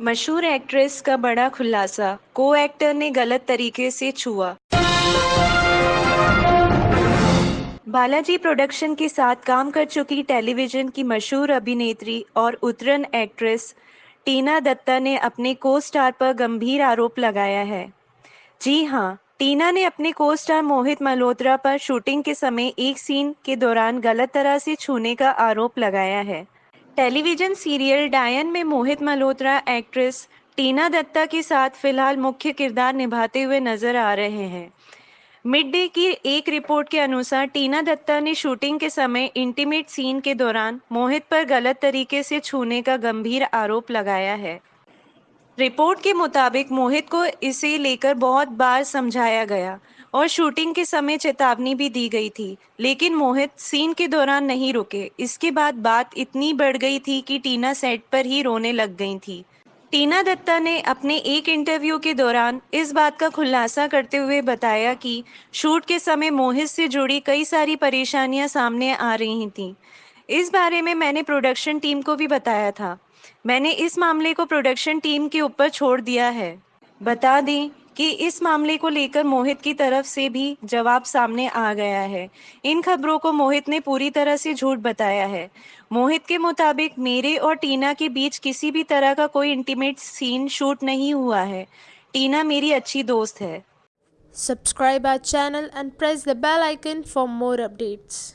मशहूर एक्ट्रेस का बड़ा खुलासा को एक्टर ने गलत तरीके से छुआ। बालाजी प्रोडक्शन के साथ काम कर चुकी टेलीविज़न की मशहूर अभिनेत्री और उतरन एक्ट्रेस टीना दत्ता ने अपने को स्टार पर गंभीर आरोप लगाया है। जी हाँ टीना ने अपने को स्टार मोहित मल्होत्रा पर शूटिंग के समय एक सीन के दौरान गलत तरह से छूने का आरोप लगाया है। टेलीविज़न सीरियल डायन में मोहित मल्होत्रा, एक्ट्रेस टीना दत्ता के साथ फ़िलहाल मुख्य किरदार निभाते हुए नज़र आ रहे हैं। मिड डे की एक रिपोर्ट के अनुसार टीना दत्ता ने शूटिंग के समय इंटीमेट सीन के दौरान मोहित पर गलत तरीके से छूने का गंभीर आरोप लगाया है। रिपोर्ट के मुताबिक मोहित को इसे लेकर बहुत बार समझाया गया और शूटिंग के समय चेतावनी भी दी गई थी, लेकिन मोहित सीन के दौरान नहीं रुके। इसके बाद बात इतनी बढ़ गई थी कि टीना सेट पर ही रोने लग गई थी। टीना दत्ता ने अपने एक इंटरव्यू के दौरान इस बात का खुलासा करते हुए बताया कि शूट के समय मोहित से जुड़ी कई सारी परेशानियाँ सामने आ रही थीं। इस बारे में मैंने प्रोडक्शन टीम को भी बताया था। मैंने इस मामले को प्रोडक्शन टीम के ऊपर छोड़ दिया है। बता दें कि इस मामले को लेकर मोहित की तरफ़ से भी जवाब सामने आ गया है। इन खबरों को मोहित ने पूरी तरह से झूठ बताया है। मोहित के मुताबिक मेरे और टीना के बीच किसी भी तरह का कोई इंटीमेट सीन शूट नहीं हुआ है। टीना मेरी अच्छी दोस्त है। Subscribe our channel and press the bell icon for more updates.